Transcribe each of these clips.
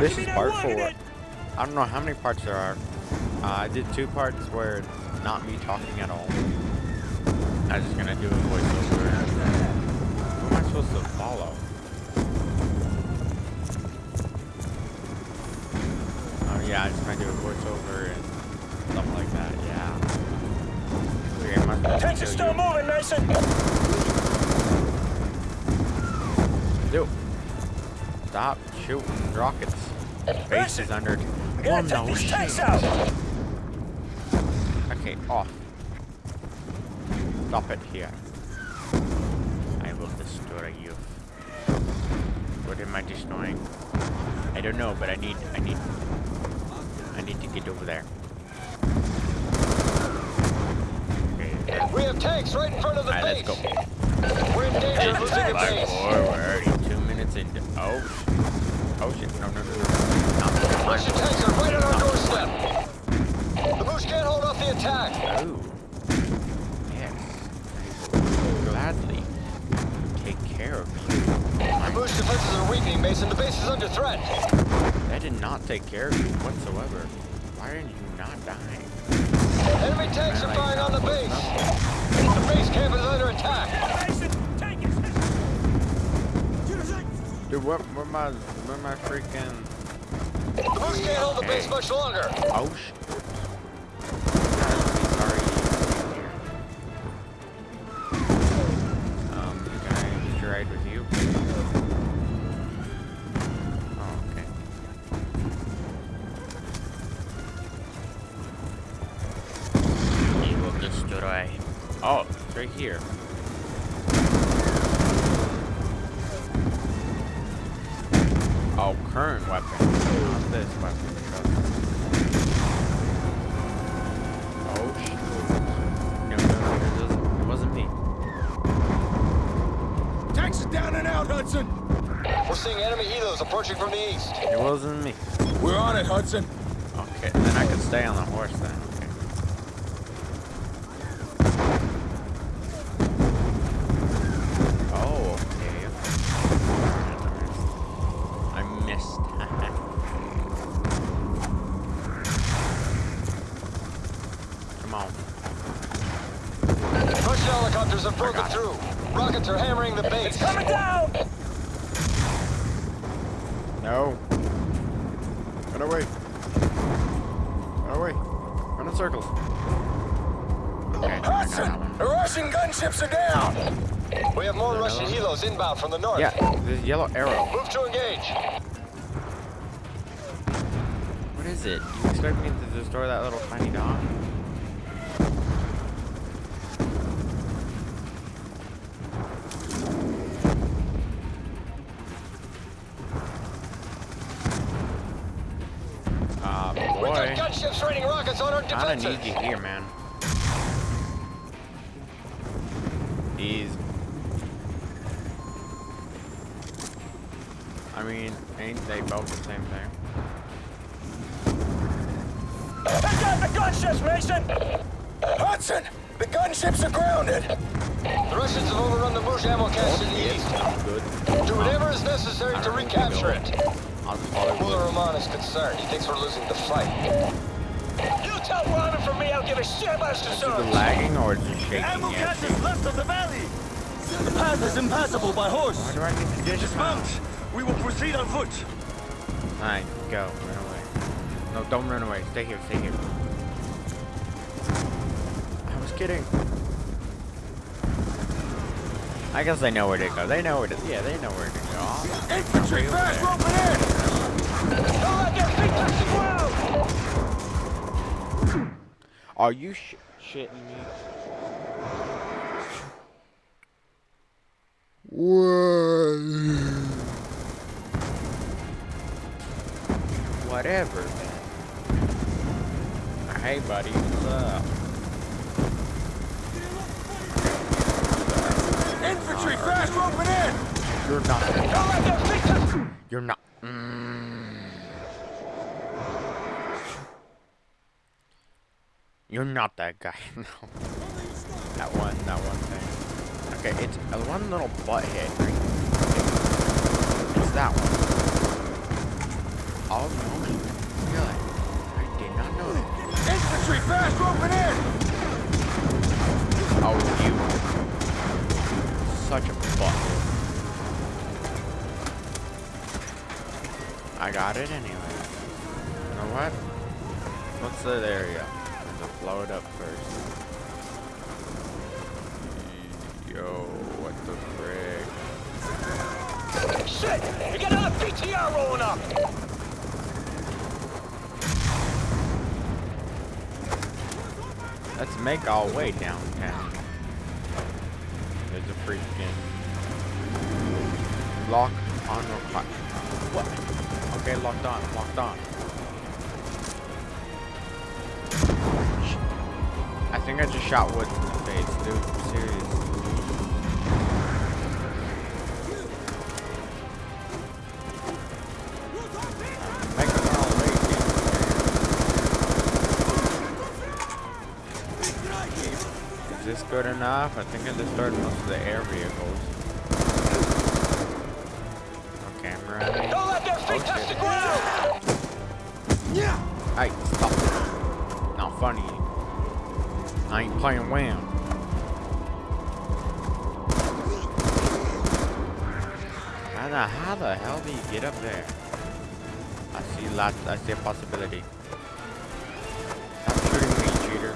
This is part four. I don't know how many parts there are. Uh, I did two parts where it's not me talking at all. I'm just gonna do a voiceover. Who am I supposed to follow? Oh yeah, I just gonna do a voiceover and stuff like that. Yeah. Okay, am I supposed to Tanks are still you? moving, Mason. Dude. Stop shooting rockets. Base is under. Oh no tanks out. Okay, off. Stop it here. I will destroy you. What am I destroying? I don't know, but I need, I need, I need to get over there. Okay. We have tanks right in front of the let's base. go. We're in danger of losing Five, base. four, we're already two minutes into. Oh, sh- oh shit! No, no, no, no. Not the Russian tanks are right on our doorstep. The Muj can't hold off the attack. Oh, yes. I will gladly take care of you. The Muj defenses are weakening, Mason. The base is under threat. That did not take care of you whatsoever. Why are you not dying? Enemy tanks are firing on the base. The base camp is under attack. Mason, tank is hit. Dude, what, where my, where my freaking... Muj can't hold the base much longer. Oh, sh... Oh, current weapon. Not this weapon. Oh, shit. No, no, no, it wasn't, it wasn't me. Tanks are down and out, Hudson. We're seeing enemy helos approaching from the east. It wasn't me. We're on it, Hudson. Okay, then I can stay on the horse then. Okay. Oh, okay. I missed. Come on. Russian helicopters have broken got it. through. Rockets are hammering the base. It's coming down. No. Run away. Run away. Run in circles. Okay, I Hudson, the Russian gunships are down. We have more Russian helos inbound from the north. Yeah, this yellow arrow. Move to engage. What is it? You expect me to destroy that little tiny dog? Rockets on our Kinda need you here, man. These. I mean, ain't they both the same thing? Take out the gunships, Mason. Hudson, the gunships are grounded. The Russians have overrun the Muj ammo cache to the east. Good. Do whatever is necessary to don't need to recapture it. I'll just follow Muller. Roman is concerned. He thinks we're losing the fight. Is it lagging or is it shaking? Ammo is left of the valley. The path is impassable by horse. Why do I need to dismount? We will proceed on foot. Alright, go. Run away. No, don't run away. Stay here. Stay here. I was kidding. I guess they know where to go. They know where to. Yeah, they know where to go. Infantry fast there. roping in. Don't let their feet touch the ground. Are you sh shitting me? Whatever, man. Hey, buddy, what's up? Infantry fast roping in. You're not. Don't let their feet touch. You're not. Mm. You're not that guy. No. That one. That one thing. Okay, it's uh, one little butt hit. It's that one. Oh no. Really? I did not know that. Infantry, fast, roping in! Oh, you. Such a butt. I got it anyway. You know what? What's that area? Gonna blow it up first. Yo, what the frick? Shit! You got another BTR rolling up! Let's make our way downtown. There's a freaking lock on required. What? Okay, locked on, locked on. I think I just shot Woods in the face, dude. Serious. I'm making our way down. Is this good enough? I think I destroyed most of the air vehicles. Okay, I'm ready. Don't let their feet touch the ground! Hey, stop. Not funny. I ain't playing well. How the, how the hell do you get up there? I see lots, I see a possibility. Stop shooting me, cheater.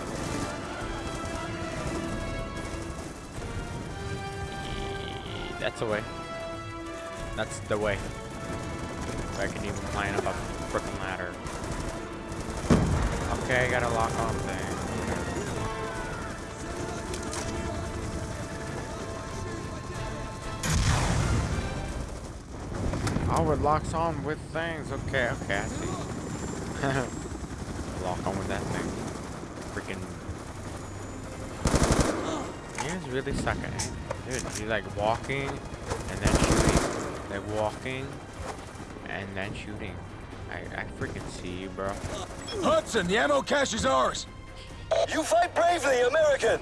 That's the way. That's the way. I can even climb up a freaking ladder. Okay, I gotta lock on thing. Oh, it locks on with things. Okay, okay, I see. Lock on with that thing. Freaking. He's really sucking it. Dude, he's like walking and then shooting. Like walking and then shooting. I, I freaking see you, bro. Hudson, the ammo cache is ours. You fight bravely, American!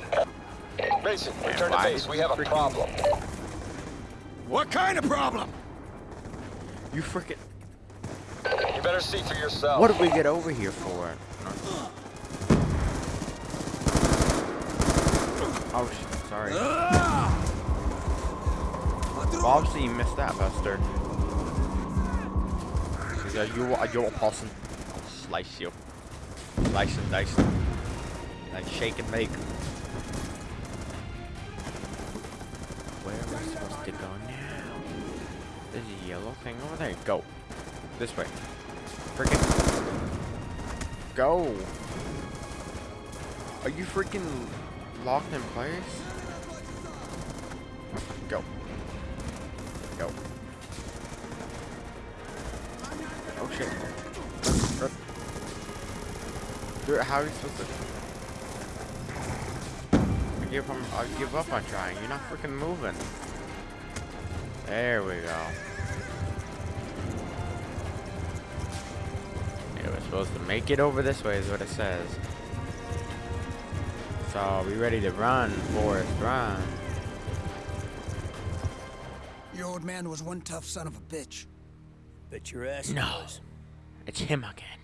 Mason, return to why base. We have a problem. What kind of problem? You freaking. You better see for yourself. What did we get over here for? Oh, shit, sorry. Well, obviously you missed that, Buster. Like, you are you're a. I'll slice you. Slice and dice. Like shake and make. Where am I supposed to go now? There's a yellow thing over there. Go. This way. Freaking. Go. Are you freaking locked in place? Go. Go. Oh shit. Dude, how are you supposed to? I give up. I give up on trying. You're not freaking moving. There we go. Supposed to make it over this way, is what it says. So, we ready to run, Forrest, run. Your old man was one tough son of a bitch. Bet your ass No. was. It's him again.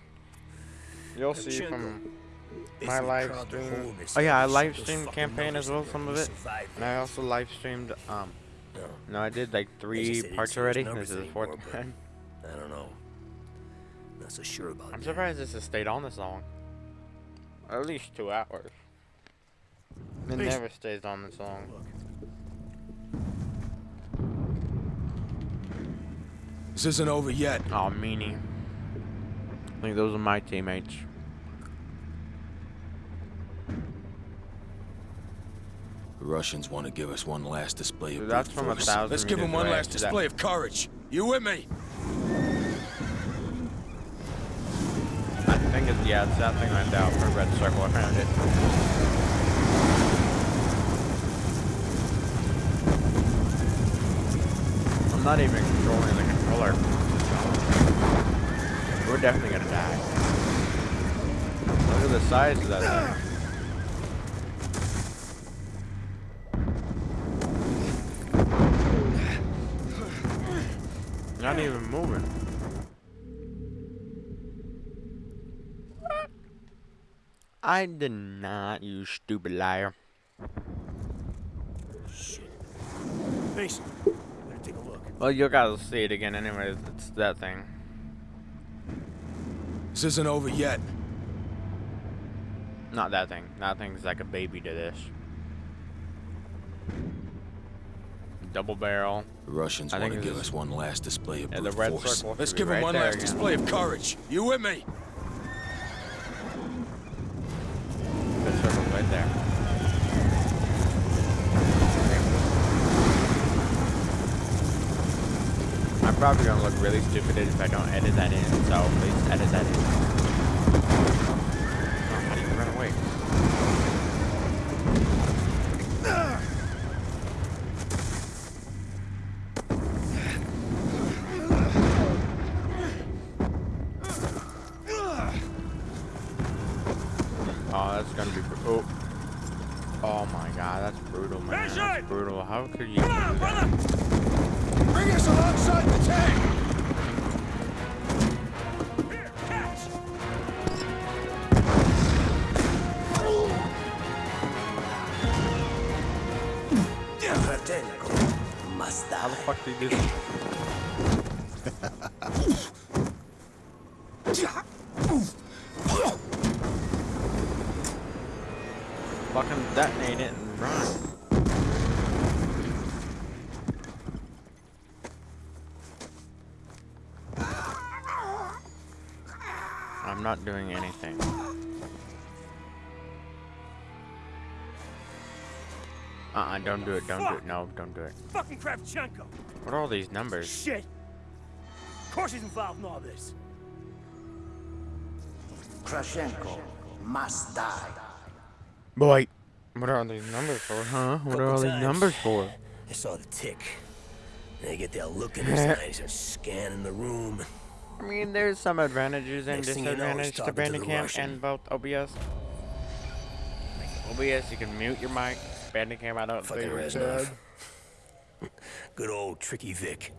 You'll see from my live crawled the hole stream. Oh yeah, I live single streamed campaign as well, some of it. And I also live streamed. Um, No, no, I did like three parts already. This is the fourth anymore, one. I don't know. Not so sure about I'm that. surprised this has stayed on this long. At least two hours. It never stays on this long. This isn't over yet. Oh, meanie. I think those are my teammates. The Russians want to give us one last display of Dude, that's from a thousand Let's give them one last that- display of courage. You with me? I think it's, yeah, it's that thing right there. A red circle around it. I'm not even controlling the controller. We're definitely gonna die. Look at the size of that thing. Not even moving. I did not, you stupid liar. Mason, better take a look. Well, you gotta see it again anyways. It's that thing. This isn't over yet. Not that thing. That thing's like a baby to this. Double barrel. The Russians I want think to give us one last display of Yeah, brute the red force. circle Let's give them right one last again. display of courage. You with me? The circle right there. I'm probably gonna look really stupid if I don't edit that in, so please edit that in. Oh, how do you run away? Oh, that's gonna be. Oh. Oh my god, that's brutal, man. That's brutal. How could you? Come on, brother! Bring us alongside the tank! Here, catch! How the fuck did you do not doing anything. Uh-uh, don't do it, don't do it. No, don't do it. Fucking Kravchenko! What are all these numbers? Shit! Of course he's involved in all this. Kravchenko must die. Boy, what are all these numbers for, huh? What are all these numbers for? I saw the tick. They get that look in his eyes and scanning the room. I mean, there's some advantages and Next thing know, disadvantages to talking to Bandicam and both OBS. OBS, you can mute your mic. Bandicam, I don't Fucking think you Reznov. should. Good old Tricky Vic.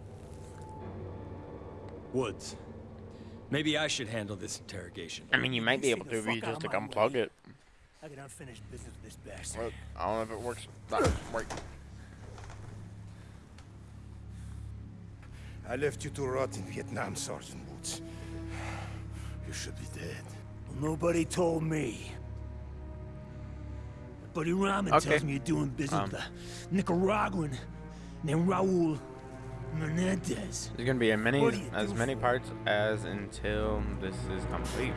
Woods. Maybe I should handle this interrogation. I mean, you might be able to if you just like unplug it. I got unfinished business with this bastard. But I don't know if it works. That work. I left you to rot in Vietnam, Sergeant Woods. You should be dead. Nobody told me. Buddy Rahman Okay. tells me you're doing business Um. with a Nicaraguan named Raul Menendez. There's gonna be a many, What do you as many for it? parts as until this is complete.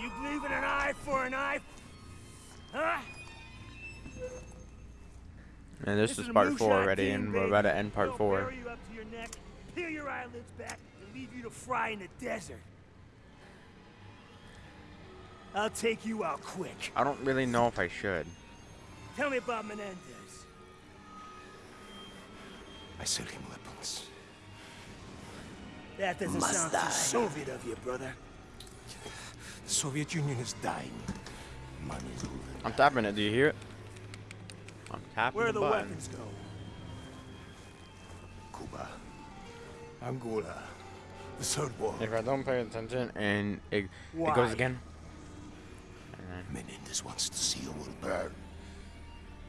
You believe in an eye for an eye? Huh? And this, is a part four moonshot already, team, and we're about to end part They'll four. bury you up to your neck, peel your eyelids back, and leave you to fry in the desert. I'll take you out quick. I don't really know if I should. Tell me about Menendez. I sell him weapons. That doesn't sound too Soviet of you, brother. The Soviet Union is dying. Money's ruling. I'm tapping it. Do you hear it? I'm tapping Where the, the button. weapons go? Cuba. Angola. The Third War. If I don't pay attention and it, it goes again. And then- Menendez wants to see the world burn.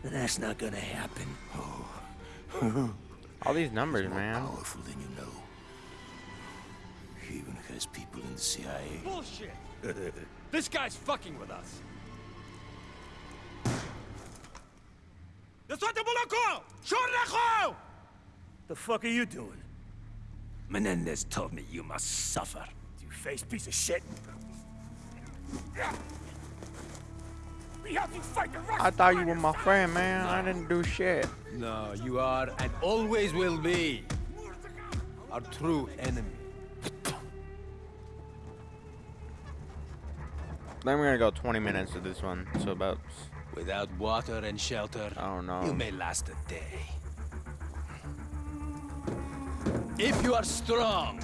That's not gonna happen. Oh. all these numbers, More man. powerful than you know. He even has people in the CIA. Bullshit! this guy's fucking with us. The fuck are you doing? Menendez told me you must suffer. You face piece of shit. We helped you fight the Russians. I thought you were my friend, man. I didn't do shit. No, you are and always will be our true enemy. Then we're gonna go 20 minutes of this one. So about, Without water and shelter, oh, I don't you may last a day. If you are strong,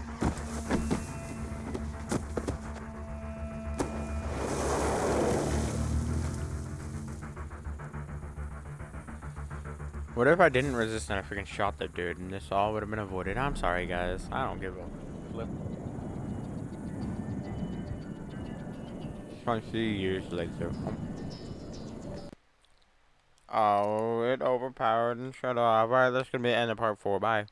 What if I didn't resist and I freaking shot the dude and this all would have been avoided? I'm sorry, guys. I don't give a flip. 20 years later. Oh, it overpowered and shut off. Alright, that's gonna be the end of part 4. Bye.